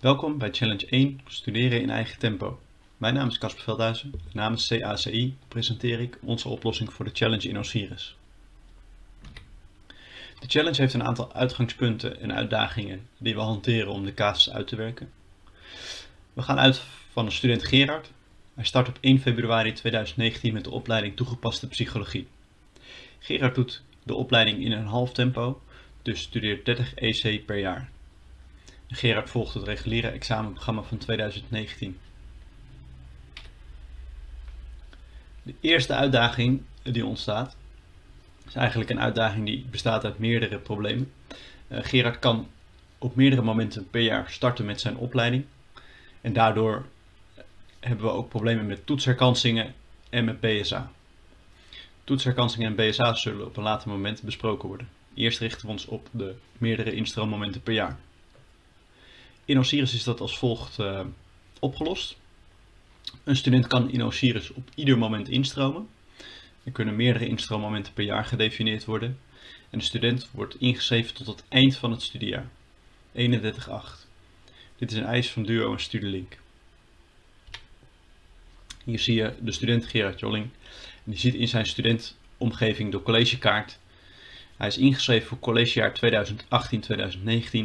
Welkom bij Challenge 1 Studeren in eigen tempo. Mijn naam is Casper Veldhuizen en namens CACI presenteer ik onze oplossing voor de challenge in Osiris. De challenge heeft een aantal uitgangspunten en uitdagingen die we hanteren om de casus uit te werken. We gaan uit van de student Gerard. Hij start op 1 februari 2019 met de opleiding toegepaste psychologie. Gerard doet de opleiding in een half tempo, dus studeert 30 EC per jaar. Gerard volgt het reguliere examenprogramma van 2019. De eerste uitdaging die ontstaat, is eigenlijk een uitdaging die bestaat uit meerdere problemen. Uh, Gerard kan op meerdere momenten per jaar starten met zijn opleiding. En daardoor hebben we ook problemen met toetsherkansingen en met BSA. Toetsherkansingen en BSA zullen op een later moment besproken worden. Eerst richten we ons op de meerdere instroommomenten per jaar. In Osiris is dat als volgt uh, opgelost. Een student kan in Osiris op ieder moment instromen. Er kunnen meerdere instroommomenten per jaar gedefinieerd worden. En de student wordt ingeschreven tot het eind van het studiejaar. 31.8. Dit is een eis van Duo en Studielink. Hier zie je de student Gerard Jolling. En die ziet in zijn studentomgeving de collegekaart. Hij is ingeschreven voor collegejaar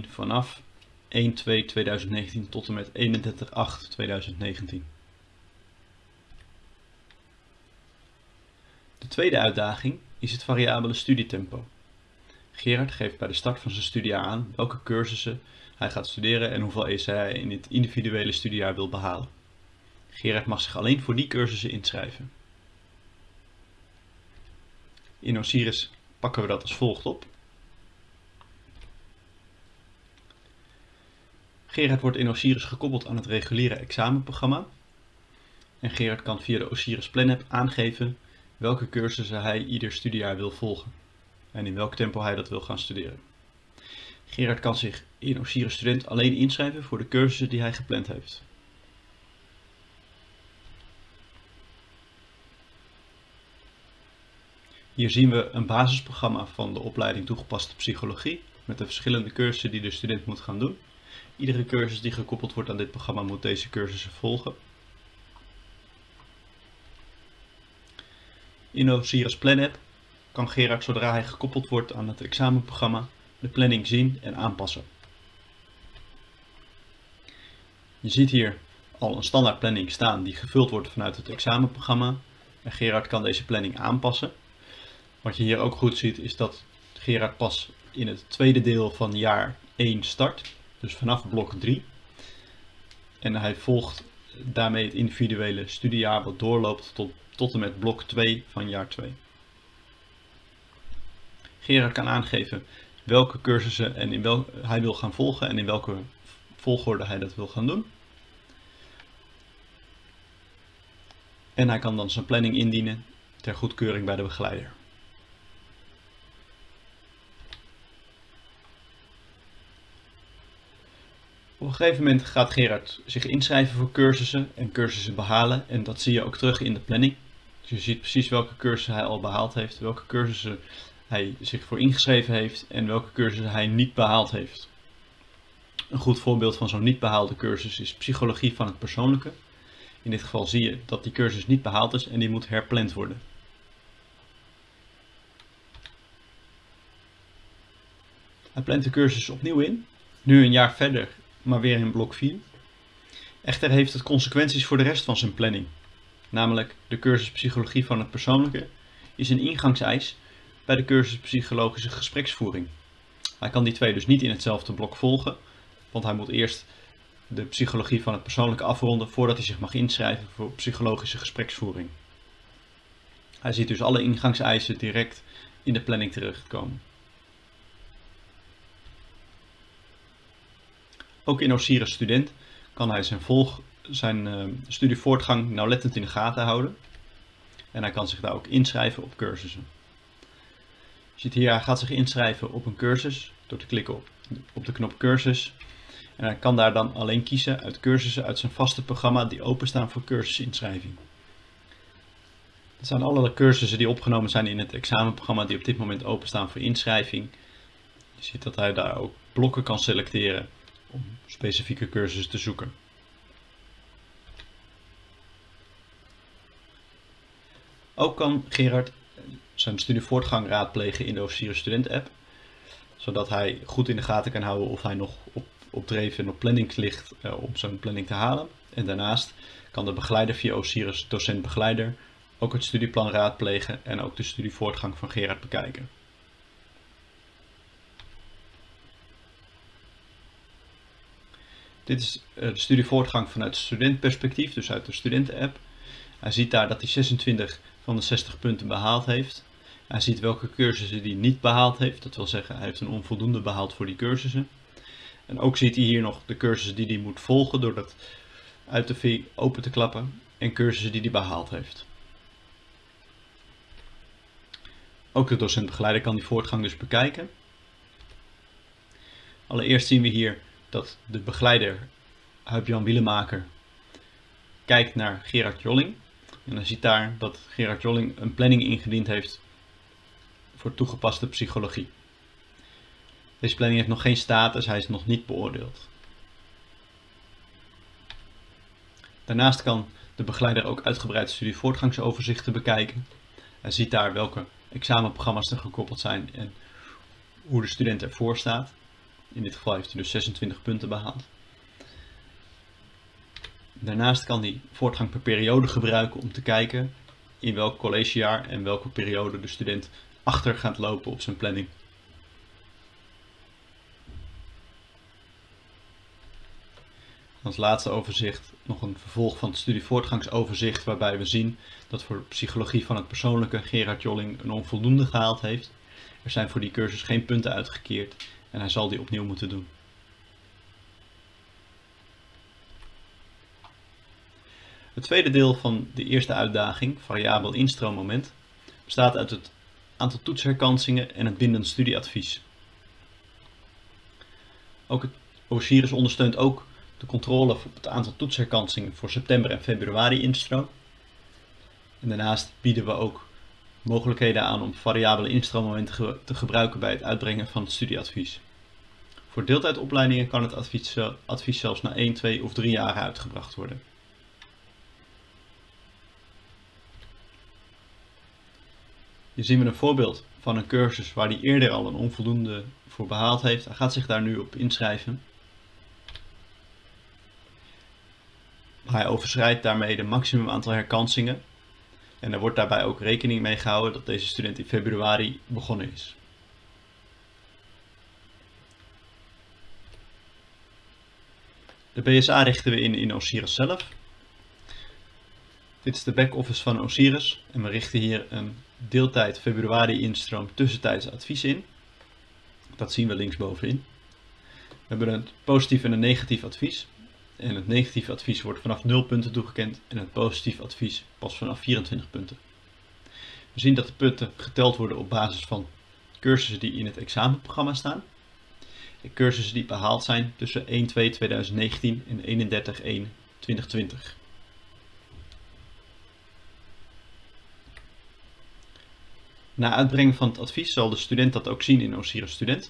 2018-2019 vanaf 1-2-2019 tot en met 31-8-2019. De tweede uitdaging is het variabele studietempo. Gerard geeft bij de start van zijn studiejaar aan welke cursussen hij gaat studeren en hoeveel EC hij in het individuele studiejaar wil behalen. Gerard mag zich alleen voor die cursussen inschrijven. In Osiris pakken we dat als volgt op. Gerard wordt in Osiris gekoppeld aan het reguliere examenprogramma. En Gerard kan via de Osiris Plan aangeven welke cursussen hij ieder studiejaar wil volgen. En in welk tempo hij dat wil gaan studeren. Gerard kan zich in Osiris Student alleen inschrijven voor de cursussen die hij gepland heeft. Hier zien we een basisprogramma van de opleiding toegepaste psychologie met de verschillende cursussen die de student moet gaan doen. Iedere cursus die gekoppeld wordt aan dit programma moet deze cursussen volgen. In Osiris Plan App kan Gerard zodra hij gekoppeld wordt aan het examenprogramma de planning zien en aanpassen. Je ziet hier al een standaard planning staan die gevuld wordt vanuit het examenprogramma en Gerard kan deze planning aanpassen. Wat je hier ook goed ziet is dat Gerard pas in het tweede deel van jaar 1 start dus vanaf blok 3. En hij volgt daarmee het individuele studiejaar wat doorloopt tot, tot en met blok 2 van jaar 2. Gerard kan aangeven welke cursussen en in wel, hij wil gaan volgen en in welke volgorde hij dat wil gaan doen. En hij kan dan zijn planning indienen ter goedkeuring bij de begeleider. Op een gegeven moment gaat Gerard zich inschrijven voor cursussen en cursussen behalen. En dat zie je ook terug in de planning. Dus je ziet precies welke cursussen hij al behaald heeft, welke cursussen hij zich voor ingeschreven heeft en welke cursussen hij niet behaald heeft. Een goed voorbeeld van zo'n niet behaalde cursus is psychologie van het persoonlijke. In dit geval zie je dat die cursus niet behaald is en die moet herpland worden. Hij plant de cursus opnieuw in. Nu een jaar verder maar weer in blok 4. Echter heeft het consequenties voor de rest van zijn planning. Namelijk de cursus Psychologie van het Persoonlijke is een ingangseis bij de cursus Psychologische Gespreksvoering. Hij kan die twee dus niet in hetzelfde blok volgen, want hij moet eerst de psychologie van het persoonlijke afronden voordat hij zich mag inschrijven voor psychologische gespreksvoering. Hij ziet dus alle ingangseisen direct in de planning terechtkomen. Ook in Osiris Student kan hij zijn, volg, zijn uh, studievoortgang nauwlettend in de gaten houden. En hij kan zich daar ook inschrijven op cursussen. Je ziet hier, hij gaat zich inschrijven op een cursus door te klikken op, op de knop cursus. En hij kan daar dan alleen kiezen uit cursussen uit zijn vaste programma die openstaan voor cursusinschrijving. Dat zijn alle cursussen die opgenomen zijn in het examenprogramma die op dit moment openstaan voor inschrijving. Je ziet dat hij daar ook blokken kan selecteren om specifieke cursussen te zoeken. Ook kan Gerard zijn studievoortgang raadplegen in de Osiris Student app, zodat hij goed in de gaten kan houden of hij nog op, op dreef en op planning ligt uh, om zijn planning te halen. En daarnaast kan de begeleider via Osiris docent begeleider ook het studieplan raadplegen en ook de studievoortgang van Gerard bekijken. Dit is eh, de studievoortgang vanuit studentperspectief, dus uit de studenten-app. Hij ziet daar dat hij 26 van de 60 punten behaald heeft. Hij ziet welke cursussen hij niet behaald heeft. Dat wil zeggen, hij heeft een onvoldoende behaald voor die cursussen. En ook ziet hij hier nog de cursussen die hij moet volgen door dat uit de V open te klappen. En cursussen die hij behaald heeft. Ook de docent-begeleider kan die voortgang dus bekijken. Allereerst zien we hier dat de begeleider Huip-Jan Wielemaker kijkt naar Gerard Jolling. En dan ziet daar dat Gerard Jolling een planning ingediend heeft voor toegepaste psychologie. Deze planning heeft nog geen status, hij is nog niet beoordeeld. Daarnaast kan de begeleider ook uitgebreid studievoortgangsoverzichten bekijken. Hij ziet daar welke examenprogramma's er gekoppeld zijn en hoe de student ervoor staat. In dit geval heeft hij dus 26 punten behaald. Daarnaast kan hij voortgang per periode gebruiken om te kijken in welk collegejaar en welke periode de student achter gaat lopen op zijn planning. Als laatste overzicht nog een vervolg van het studievoortgangsoverzicht waarbij we zien dat voor psychologie van het persoonlijke Gerard Jolling een onvoldoende gehaald heeft. Er zijn voor die cursus geen punten uitgekeerd en hij zal die opnieuw moeten doen. Het tweede deel van de eerste uitdaging, variabel instroommoment, bestaat uit het aantal toetsherkansingen en het bindend studieadvies. Ook het Osiris ondersteunt ook de controle op het aantal toetsherkansingen voor september en februari instroom. En daarnaast bieden we ook mogelijkheden aan om variabele instroommomenten te gebruiken bij het uitbrengen van het studieadvies. Voor deeltijdopleidingen kan het advies, advies zelfs na 1, 2 of 3 jaar uitgebracht worden. Hier zien we een voorbeeld van een cursus waar hij eerder al een onvoldoende voor behaald heeft. Hij gaat zich daar nu op inschrijven. Hij overschrijdt daarmee de maximum aantal herkansingen. En er wordt daarbij ook rekening mee gehouden dat deze student in februari begonnen is. De BSA richten we in in Osiris zelf. Dit is de back-office van Osiris en we richten hier een deeltijd februari instroom tussentijds advies in. Dat zien we linksbovenin. We hebben een positief en een negatief advies. En het negatieve advies wordt vanaf 0 punten toegekend en het positieve advies pas vanaf 24 punten. We zien dat de punten geteld worden op basis van cursussen die in het examenprogramma staan. En cursussen die behaald zijn tussen 1-2-2019 en 31-1-2020. Na uitbrengen van het advies zal de student dat ook zien in Osiris Student.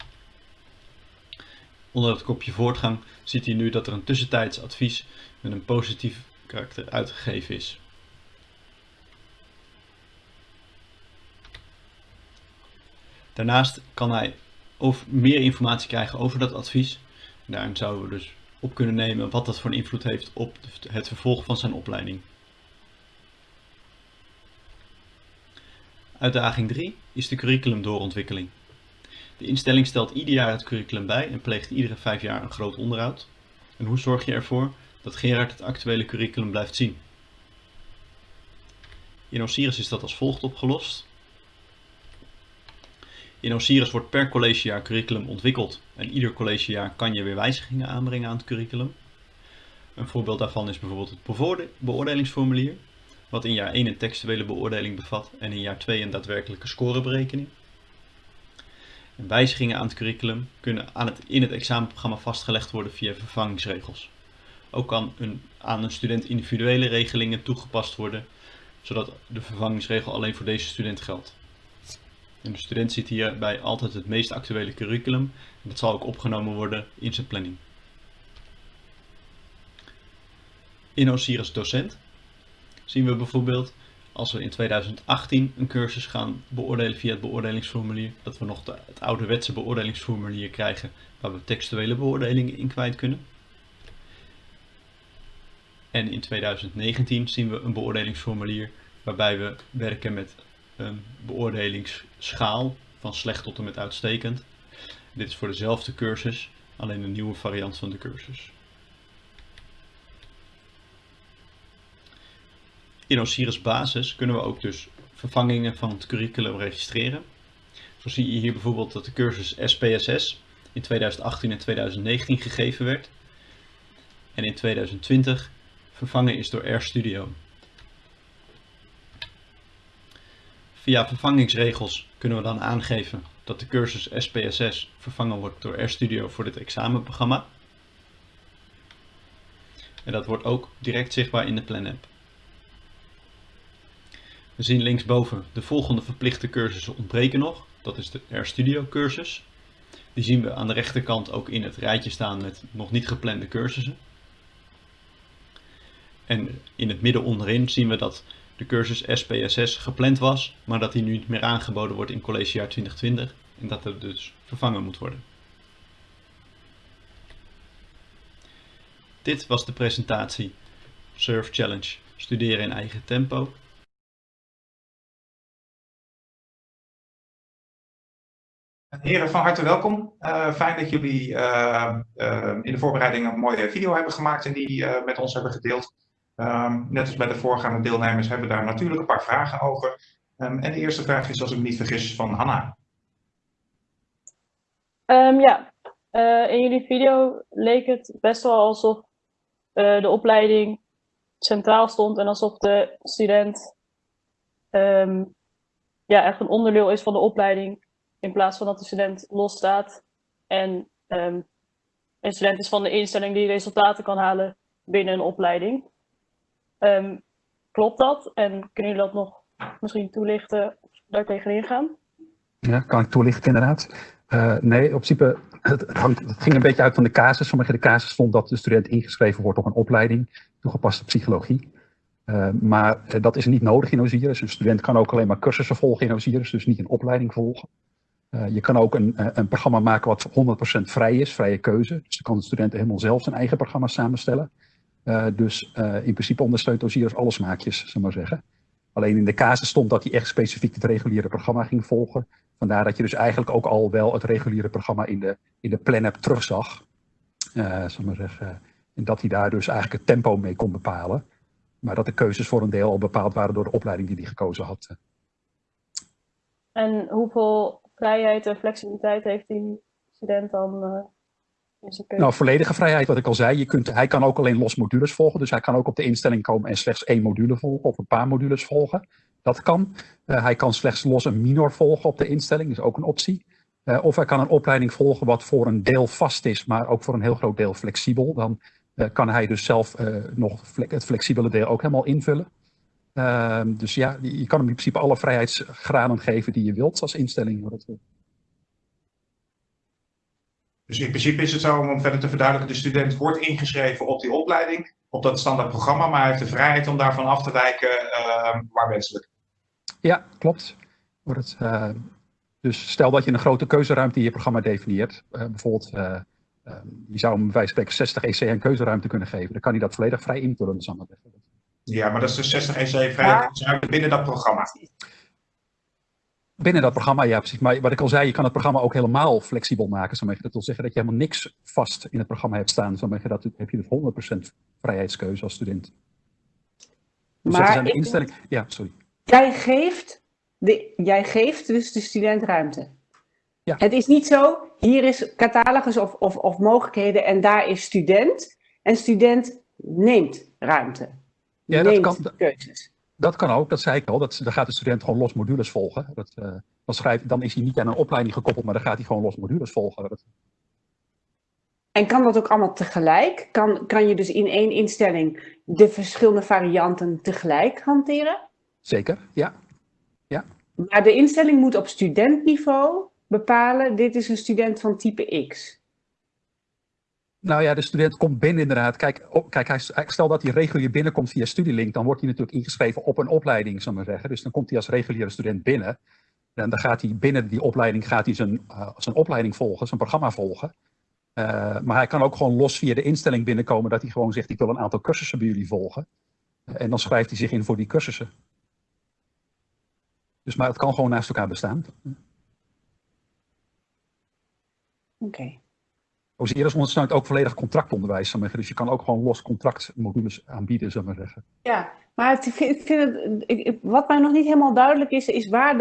Onder het kopje voortgang ziet hij nu dat er een tussentijds advies met een positief karakter uitgegeven is. Daarnaast kan hij of meer informatie krijgen over dat advies. Daarin zouden we dus op kunnen nemen wat dat voor een invloed heeft op het vervolg van zijn opleiding. Uitdaging 3 is de curriculumdoorontwikkeling. De instelling stelt ieder jaar het curriculum bij en pleegt iedere vijf jaar een groot onderhoud. En hoe zorg je ervoor dat Gerard het actuele curriculum blijft zien? In Osiris is dat als volgt opgelost. In Osiris wordt per collegejaar curriculum ontwikkeld en ieder collegejaar kan je weer wijzigingen aanbrengen aan het curriculum. Een voorbeeld daarvan is bijvoorbeeld het beoordelingsformulier, wat in jaar 1 een textuele beoordeling bevat en in jaar 2 een daadwerkelijke scoreberekening. En wijzigingen aan het curriculum kunnen aan het, in het examenprogramma vastgelegd worden via vervangingsregels. Ook kan aan een student individuele regelingen toegepast worden, zodat de vervangingsregel alleen voor deze student geldt. De student ziet hierbij altijd het meest actuele curriculum en dat zal ook opgenomen worden in zijn planning. In Osiris Docent zien we bijvoorbeeld als we in 2018 een cursus gaan beoordelen via het beoordelingsformulier, dat we nog het ouderwetse beoordelingsformulier krijgen waar we textuele beoordelingen in kwijt kunnen. En in 2019 zien we een beoordelingsformulier waarbij we werken met een beoordelingsschaal van slecht tot en met uitstekend. Dit is voor dezelfde cursus, alleen een nieuwe variant van de cursus. In Osiris Basis kunnen we ook dus vervangingen van het curriculum registreren. Zo zie je hier bijvoorbeeld dat de cursus SPSS in 2018 en 2019 gegeven werd. En in 2020 vervangen is door RStudio. Via vervangingsregels kunnen we dan aangeven dat de cursus SPSS vervangen wordt door RStudio voor dit examenprogramma. En dat wordt ook direct zichtbaar in de PlanApp. We zien linksboven de volgende verplichte cursussen ontbreken nog. Dat is de RStudio cursus. Die zien we aan de rechterkant ook in het rijtje staan met nog niet geplande cursussen. En in het midden onderin zien we dat de cursus SPSS gepland was, maar dat die nu niet meer aangeboden wordt in collegejaar 2020 en dat er dus vervangen moet worden. Dit was de presentatie Surf Challenge Studeren in eigen tempo. Heren, van harte welkom. Uh, fijn dat jullie uh, uh, in de voorbereiding een mooie video hebben gemaakt en die met ons hebben gedeeld. Um, net als bij de voorgaande deelnemers hebben we daar natuurlijk een paar vragen over. Um, en de eerste vraag is, als ik me niet vergis, van Hanna. Um, ja, in jullie video leek het best wel alsof de opleiding centraal stond en alsof de student ja, echt een onderdeel is van de opleiding in plaats van dat de student losstaat en een student is van de instelling die resultaten kan halen binnen een opleiding. Um, klopt dat? En kunnen jullie dat nog misschien toelichten of daar tegenin gaan? Ja, kan ik toelichten inderdaad. Uh, nee, op principe, het, hangt, het, ging een beetje uit van de casus. Sommige de casus vond dat de student ingeschreven wordt op een opleiding, toegepaste psychologie. Uh, maar uh, dat is niet nodig in Osiris. Een student kan ook alleen maar cursussen volgen in Osiris, dus niet een opleiding volgen. Uh, je kan ook een, een programma maken wat 100% vrij is, vrije keuze. Dus dan kan de student helemaal zelf zijn eigen programma samenstellen. Uh, dus uh, in principe ondersteunt Osiris alle smaakjes, zullen maar zeggen. Alleen in de casus stond dat hij echt specifiek het reguliere programma ging volgen. Vandaar dat je dus eigenlijk ook al wel het reguliere programma in de, in de plan-app terugzag. Uh, maar zeggen. En dat hij daar dus eigenlijk het tempo mee kon bepalen. Maar dat de keuzes voor een deel al bepaald waren door de opleiding die hij gekozen had. En hoeveel vrijheid en flexibiliteit heeft die student dan Nou, volledige vrijheid, wat ik al zei. Je kunt, hij kan ook alleen los modules volgen. Dus hij kan ook op de instelling komen en slechts één module volgen of een paar modules volgen. Dat kan. Uh, hij kan slechts los een minor volgen op de instelling, is ook een optie. Uh, of hij kan een opleiding volgen wat voor een deel vast is, maar ook voor een heel groot deel flexibel. Dan kan hij dus zelf nog het flexibele deel ook helemaal invullen. Uh, dus ja, je kan hem in principe alle vrijheidsgraden geven die je wilt als instelling. Dus in principe is het zo, om verder te verduidelijken, de student wordt ingeschreven op die opleiding, op dat standaard programma, maar hij heeft de vrijheid om daarvan af te wijken uh, waar wenselijk. Ja, klopt. Het, uh, dus stel dat je een grote keuzeruimte in je programma definieert, uh, bijvoorbeeld uh, je zou hem bij wijze van 60 EC een keuzeruimte kunnen geven, dan kan hij dat volledig vrij invullen. Ja, maar dat is de 60 EC vrij ja. binnen dat programma. Binnen dat programma, ja precies. Maar wat ik al zei, je kan het programma ook helemaal flexibel maken. Dat wil zeggen dat je helemaal niks vast in het programma hebt staan. Zo dat heb je dus 100% vrijheidskeuze als student. Dus maar de instelling. Ja, sorry. Jij geeft, de, jij geeft dus de student ruimte. Ja. Het is niet zo, hier is catalogus of, of, of mogelijkheden en daar is student. En student neemt ruimte. Ja, dat kan, keuzes. Dat kan ook, dat zei ik al. Dat, dan gaat de student gewoon los modules volgen. Dat, uh, dan, schrijf, dan is hij niet aan een opleiding gekoppeld, maar dan gaat hij gewoon los modules volgen. Dat... En kan dat ook allemaal tegelijk? Kan, kan je dus in één instelling de verschillende varianten tegelijk hanteren? Zeker, ja. ja. Maar de instelling moet op studentniveau bepalen, dit is een student van type X. Nou ja, de student komt binnen inderdaad. Kijk, kijk hij, stel dat hij regulier binnenkomt via Studielink, dan wordt hij natuurlijk ingeschreven op een opleiding, zal maar zeggen. Dus dan komt hij als reguliere student binnen. En dan gaat hij binnen die opleiding gaat hij zijn, uh, zijn opleiding volgen, zijn programma volgen. Uh, maar hij kan ook gewoon los via de instelling binnenkomen dat hij gewoon zegt, ik wil een aantal cursussen bij jullie volgen. En dan schrijft hij zich in voor die cursussen. Dus maar het kan gewoon naast elkaar bestaan. Oké. Osiris ondersteunt ook volledig contractonderwijs. Dus je kan ook gewoon los contractmodules aanbieden, zou maar zeggen. Ja, maar ik vind het, ik, wat mij nog niet helemaal duidelijk is, is waar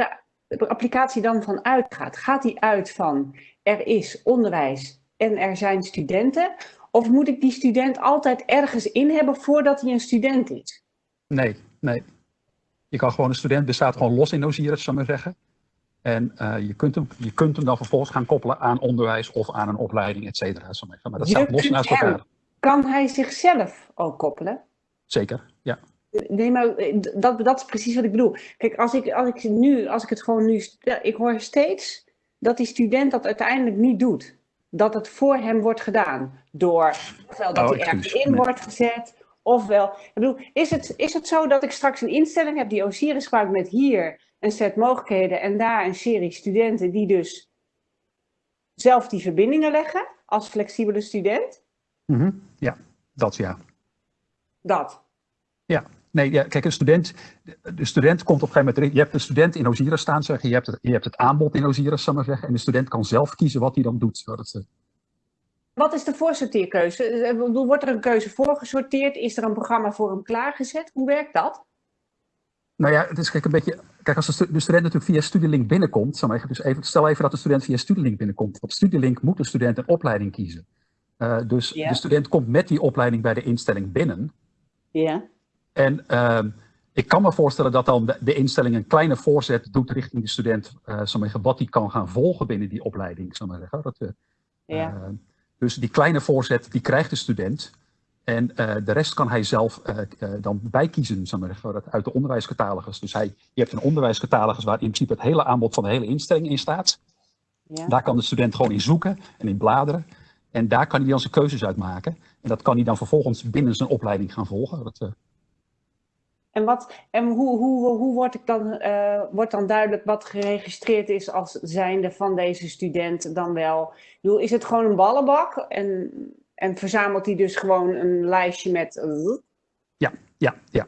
de applicatie dan van uitgaat. Gaat die uit van er is onderwijs en er zijn studenten? Of moet ik die student altijd ergens in hebben voordat hij een student is? Nee, nee. Je kan gewoon, een student bestaat gewoon los in Osiris, zou maar zeggen. En uh, je, kunt hem, je kunt hem dan vervolgens gaan koppelen aan onderwijs of aan een opleiding, et cetera. Maar dat staat los naast elkaar. kan hij zichzelf ook koppelen? Zeker, ja. Nee, maar eh, dat, dat is precies wat ik bedoel. Kijk, als ik, als ik nu, als ik het gewoon nu, ik hoor steeds dat die student dat uiteindelijk niet doet. Dat het voor hem wordt gedaan. Door, ofwel dat oh, hij ergens in wordt gezet, ofwel. Ik bedoel, is het, is het zo dat ik straks een instelling heb die Osiris gebruikt met hier een set mogelijkheden en daar een serie studenten die dus zelf die verbindingen leggen als flexibele student? Mm -hmm. Ja, dat ja. Dat? Ja, nee, ja, kijk, een student, de student komt op een gegeven moment, je hebt een student in Osiris staan, zeggen, je hebt het, je hebt het aanbod in Osiris, zal maar zeggen, en de student kan zelf kiezen wat hij dan doet. Zodat Wat is de voorsorteerkeuze? Wordt er een keuze voorgesorteerd? Is er een programma voor hem klaargezet? Hoe werkt dat? Nou ja, het is kijk, een beetje. Kijk, als de, student natuurlijk via Studielink binnenkomt, zal dus even, stel even dat de student via Studielink binnenkomt. Op Studielink moet de student een opleiding kiezen. Uh, dus de student komt met die opleiding bij de instelling binnen. Ja. En uh, ik kan me voorstellen dat dan de, de, instelling een kleine voorzet doet richting de student, uh, zeggen, wat hij kan gaan volgen binnen die opleiding. Zal maar zeggen. Dat, uh, ja. dus die kleine voorzet, die krijgt de student. En uh, de rest kan hij zelf uh, uh, dan bijkiezen, zeg maar, uit de onderwijscatalogus. Dus hij, je hebt een onderwijscatalogus waar in principe het hele aanbod van de hele instelling in staat. Ja. Daar kan de student gewoon in zoeken en in bladeren. En daar kan hij dan zijn keuzes uit maken. En dat kan hij dan vervolgens binnen zijn opleiding gaan volgen. Dat, en, wat, en hoe, hoe, hoe wordt, ik dan, wordt dan duidelijk wat geregistreerd is als zijnde van deze student dan wel? Ik bedoel, is het gewoon een ballenbak? En en verzamelt hij dus gewoon een lijstje met... Ja, ja, ja.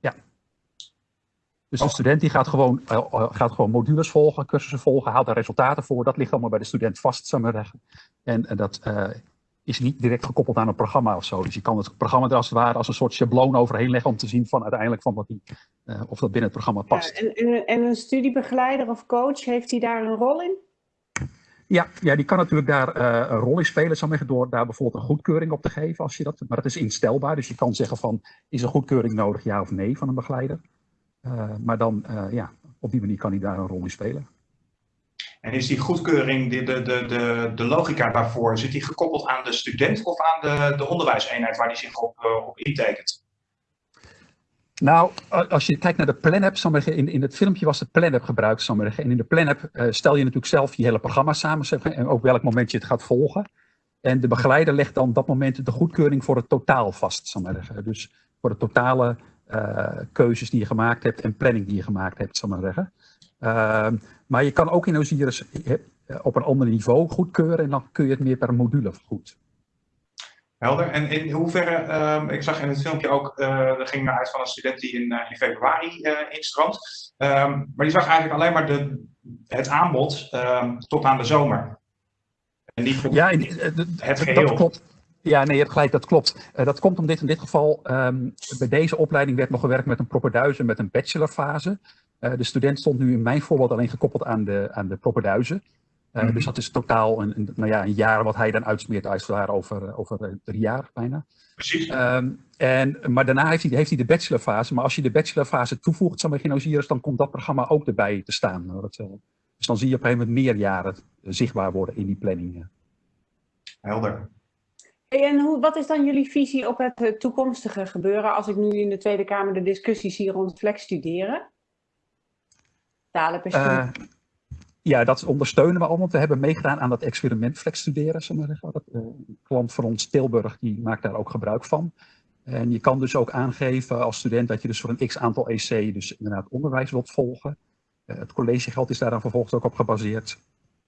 ja. Dus de student die gaat gewoon, uh, gaat gewoon modules volgen, cursussen volgen, haalt daar resultaten voor. Dat ligt allemaal bij de student vast, zou maar zeggen. En, en dat uh, is niet direct gekoppeld aan een programma of zo. Dus je kan het programma er als het ware als een soort schabloon overheen leggen om te zien van uiteindelijk van wat die, uh, of dat binnen het programma past. Ja, en, en, en een studiebegeleider of coach, heeft hij daar een rol in? Ja, ja, die kan natuurlijk daar uh, een rol in spelen, ik door daar bijvoorbeeld een goedkeuring op te geven. Als je dat, maar dat is instelbaar, dus je kan zeggen van, is een goedkeuring nodig, ja of nee, van een begeleider. Uh, maar dan, uh, ja, op die manier kan hij daar een rol in spelen. En is die goedkeuring, de, de, de, de, de logica daarvoor, zit die gekoppeld aan de student of aan de, de onderwijseenheid waar die zich op, op intekent? Nou, als je kijkt naar de PlanApp, in, in het filmpje was het PlanApp gebruikt. En in de PlanApp uh, stel je natuurlijk zelf je hele programma samen en ook welk moment je het gaat volgen. En de begeleider legt dan dat moment de goedkeuring voor het totaal vast. Dus voor de totale uh, keuzes die je gemaakt hebt en planning die je gemaakt hebt. Zal maar, zeggen. Maar je kan ook in Osiris eh, op een ander niveau goedkeuren en dan kun je het meer per module goed. Helder. En in hoeverre, um, ik zag in het filmpje ook, uh, er ging uit van een student die in, uh, in februari uh, instroomt. Um, maar die zag eigenlijk alleen maar de, het aanbod um, tot aan de zomer. En niet ja, in, het geheel. Dat klopt. Ja, nee, je hebt gelijk, dat klopt. dat komt om dit in dit geval, bij deze opleiding werd nog gewerkt met een propeduizen met een bachelorfase. de student stond nu in mijn voorbeeld alleen gekoppeld aan de, aan de propeduizen. Uh, mm Dus dat is totaal een, een, nou ja, een jaar wat hij dan uitsmeert als over, eh, over eh, drie jaar bijna. Precies. Um, en, maar daarna heeft hij, heeft hij de bachelorfase. Maar als je de bachelorfase toevoegt, zal Osiris, dan komt dat programma ook erbij te staan. Dat, dus dan zie je op een gegeven moment meer jaren zichtbaar worden in die planning. Helder. en hoe, wat is dan jullie visie op het toekomstige gebeuren als ik nu in de Tweede Kamer de discussies hier rond flex studeren? Talenbestuur. Ja, dat ondersteunen we allemaal. We hebben meegedaan aan dat experiment Flex Studeren. Uh, een klant van ons, Tilburg, die maakt daar ook gebruik van. En je kan dus ook aangeven als student dat je dus voor een x aantal EC dus inderdaad onderwijs wilt volgen. Uh, het collegegeld is daar dan vervolgens ook op gebaseerd.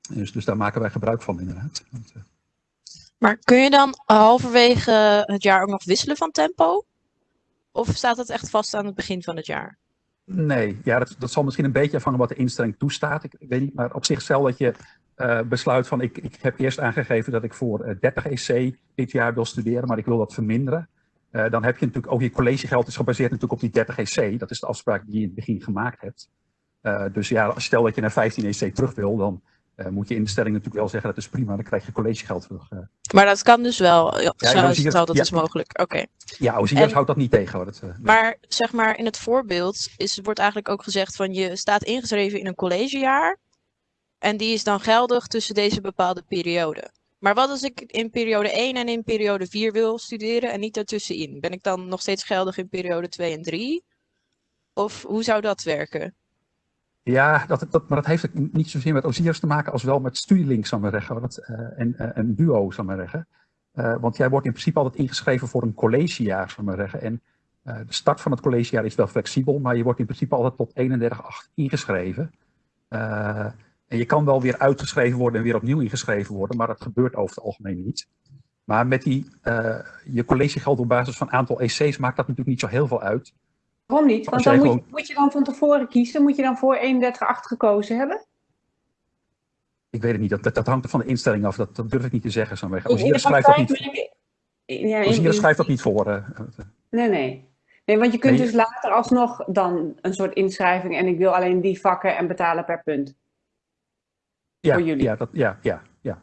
Dus, dus daar maken wij gebruik van inderdaad. Eh, maar kun je dan halverwege het jaar ook nog wisselen van tempo? Of staat het echt vast aan het begin van het jaar? Nee, ja, dat, dat zal misschien een beetje afhangen wat de instelling toestaat. Ik, weet niet, maar op zich dat je uh, besluit van ik, ik heb eerst aangegeven dat ik voor uh, 30 EC dit jaar wil studeren, maar ik wil dat verminderen. Uh, dan heb je natuurlijk ook je collegegeld is gebaseerd natuurlijk op die 30 EC. Dat is de afspraak die je in het begin gemaakt hebt. Dus ja, stel dat je naar 15 EC terug wil, dan uh, moet je instelling natuurlijk wel zeggen dat is prima, dan krijg je collegegeld terug. Uh. Maar dat kan dus wel, ja, ja zo, dat ja, is mogelijk. Oké. Okay. Ja, OCS houdt dat niet tegen. Hoor. Dat, uh, maar zeg maar in het voorbeeld is, wordt eigenlijk ook gezegd van je staat ingeschreven in een collegejaar en die is dan geldig tussen deze bepaalde periode. Maar wat als ik in periode 1 en in periode 4 wil studeren en niet daartussenin? Ben ik dan nog steeds geldig in periode 2 en 3? Of hoe zou dat werken? Ja, dat, dat, maar dat heeft niet zozeer met OSIR's te maken als wel met Studielink, zou maar zeggen. Dat, uh, en uh, een duo, zou maar zeggen. Uh, want jij wordt in principe altijd ingeschreven voor een collegejaar, zou maar zeggen. En de start van het collegejaar is wel flexibel, maar je wordt in principe altijd tot 31,8 ingeschreven. en je kan wel weer uitgeschreven worden en weer opnieuw ingeschreven worden, maar dat gebeurt over het algemeen niet. Maar met die, je collegegeld op basis van aantal EC's maakt dat natuurlijk niet zo heel veel uit. Waarom niet? Want dan moet, je, moet je dan van tevoren kiezen. Moet je dan voor 31,8 gekozen hebben? Ik weet het niet. Dat, dat, hangt er van de instelling af. Dat, dat durf ik niet te zeggen. Zo Ozier schrijft dat niet, ja, schrijft dat niet voor. Uh, nee, nee. Nee, want je kunt nee. dus later alsnog dan een soort inschrijving en ik wil alleen die vakken en betalen per punt. Ja, voor jullie. Ja, dat, ja, ja, ja.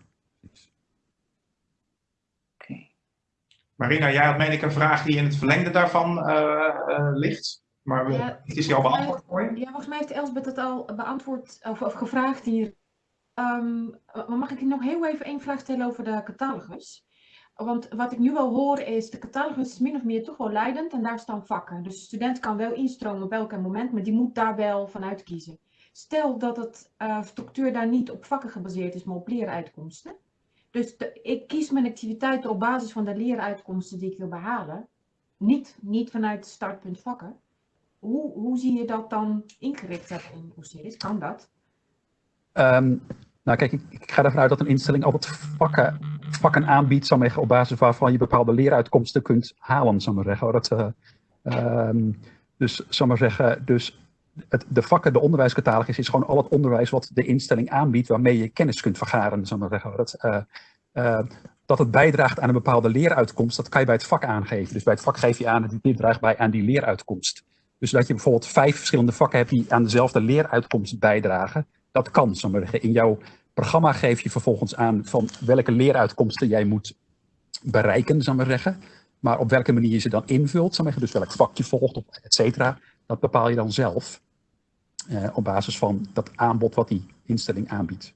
Marina, jij had meen ik een vraag die in het verlengde daarvan uh, uh, ligt. Maar ja, het is al beantwoord voor je? Ja, volgens mij heeft Elsbeth het al beantwoord of, of gevraagd hier. Um, mag ik nog heel even één vraag stellen over de catalogus? Want wat ik nu wel hoor is, de catalogus is min of meer toch wel leidend en daar staan vakken. Dus de student kan wel instromen op elk moment, maar die moet daar wel vanuit kiezen. Stel dat het uh, structuur daar niet op vakken gebaseerd is, maar op leeruitkomsten. Dus ik kies mijn activiteiten op basis van de leeruitkomsten die ik wil behalen. Niet, niet vanuit startpunt vakken. Hoe, hoe zie je dat dan ingericht hebben in OCS? Kan dat? Um, nou kijk, ik, ik, ga ervan uit dat een instelling altijd vakken, vakken aanbiedt op basis waarvan je bepaalde leeruitkomsten kunt halen, zal maar zeggen. Dat, uh, um, dus, maar zeggen, dus het, de vakken, de onderwijscatalogus is gewoon al het onderwijs wat de instelling aanbiedt waarmee je kennis kunt vergaren. Zal maar zeggen. Dat, uh, uh, dat het bijdraagt aan een bepaalde leeruitkomst, dat kan je bij het vak aangeven. Dus bij het vak geef je aan dat dit draagt bij aan die leeruitkomst. Dus dat je bijvoorbeeld vijf verschillende vakken hebt die aan dezelfde leeruitkomst bijdragen, dat kan. Zal maar zeggen. In jouw programma geef je vervolgens aan van welke leeruitkomsten jij moet bereiken, maar zeggen. Maar op welke manier je ze dan invult, maar zeggen. dus welk vak je volgt, et cetera dat bepaal je dan zelf eh, op basis van dat aanbod wat die instelling aanbiedt.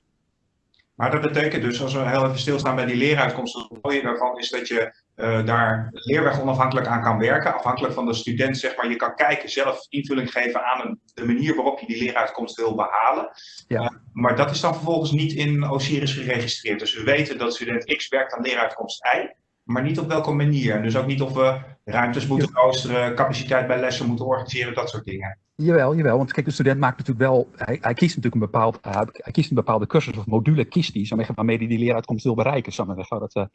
Maar dat betekent dus, als we heel even stilstaan bij die leeruitkomsten, het mooie daarvan is dat je uh, daar leerweg onafhankelijk aan kan werken. Afhankelijk van de student, zeg maar, je kan kijken, zelf invulling geven aan een, de manier waarop je die leeruitkomst wil behalen. Ja. Uh, maar dat is dan vervolgens niet in Osiris geregistreerd. Dus we weten dat student X werkt aan leeruitkomst Y maar niet op welke manier. Dus ook niet of we ruimtes moeten roosteren, capaciteit bij lessen moeten organiseren, dat soort dingen. Jawel, jawel. Want kijk, de student maakt natuurlijk wel, hij, hij kiest natuurlijk een, bepaald, uh, hij kiest een bepaalde cursus of module, kiest hij, waarmee hij die leeruitkomst wil bereiken. Maar Dat, uh,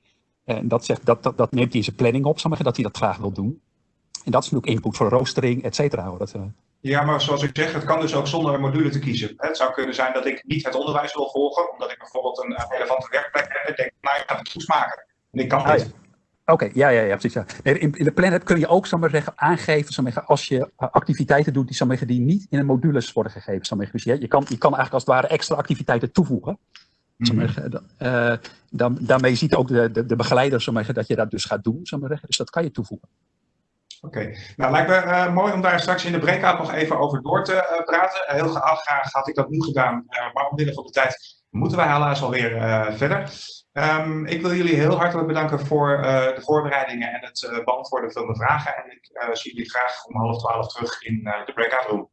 en dat, zegt, dat, dat, dat, neemt hij in zijn planning op, zal maar dat hij dat graag wil doen. En dat is natuurlijk input voor roostering, et cetera. Dat, uh... Ja, maar zoals ik zeg, het kan dus ook zonder een module te kiezen. Het zou kunnen zijn dat ik niet het onderwijs wil volgen, omdat ik bijvoorbeeld een relevante werkplek heb en denk, nou, ik ga het goed maken. En ik kan ah. Oké, ja, ja, ja, precies. Ja. in, in, de Planet kun je ook zal maar zeggen, aangeven zal maar zeggen, als je eh, activiteiten doet die, zal maar zeggen, die niet in een modules worden gegeven. Zal maar zeggen. Dus je, je, kan, je kan eigenlijk als het ware extra activiteiten toevoegen. Mm uh, dan, daarmee ziet ook de, de, de begeleider zal maar zeggen, dat je dat dus gaat doen. Zal maar zeggen. Dus dat kan je toevoegen. Oké, okay. nou lijkt me uh, mooi om daar straks in de breakout nog even over door te uh, praten. heel graag had ik dat nu gedaan, maar omwille van de tijd moeten wij helaas alweer verder. Um, ik wil jullie heel hartelijk bedanken voor uh, de voorbereidingen en het uh, beantwoorden van de vragen. En ik uh, zie jullie graag om half twaalf terug in de breakout room.